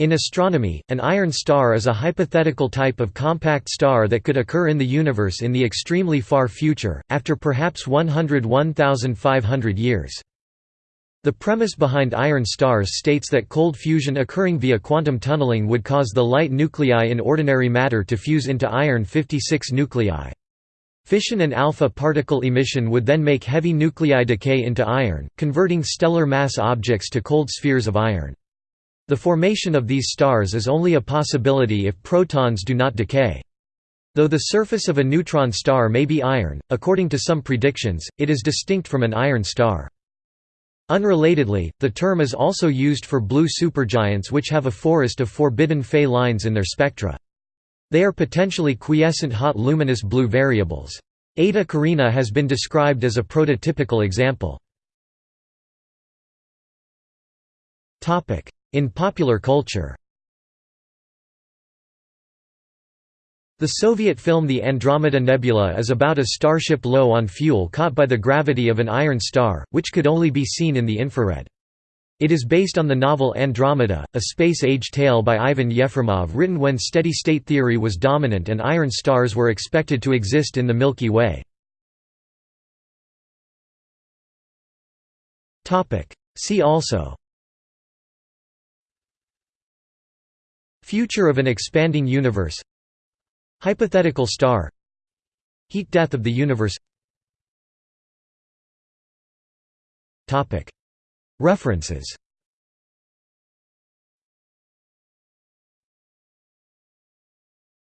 In astronomy, an iron star is a hypothetical type of compact star that could occur in the universe in the extremely far future, after perhaps 101,500 years. The premise behind iron stars states that cold fusion occurring via quantum tunneling would cause the light nuclei in ordinary matter to fuse into iron-56 nuclei. Fission and alpha particle emission would then make heavy nuclei decay into iron, converting stellar mass objects to cold spheres of iron. The formation of these stars is only a possibility if protons do not decay. Though the surface of a neutron star may be iron, according to some predictions, it is distinct from an iron star. Unrelatedly, the term is also used for blue supergiants which have a forest of forbidden Fe lines in their spectra. They are potentially quiescent hot luminous blue variables. Eta Carinae has been described as a prototypical example. In popular culture The Soviet film The Andromeda Nebula is about a starship low on fuel caught by the gravity of an iron star, which could only be seen in the infrared. It is based on the novel Andromeda, a space-age tale by Ivan Yefremov written when steady-state theory was dominant and iron stars were expected to exist in the Milky Way. See also Future of an expanding universe. Hypothetical star. Heat death of the universe. References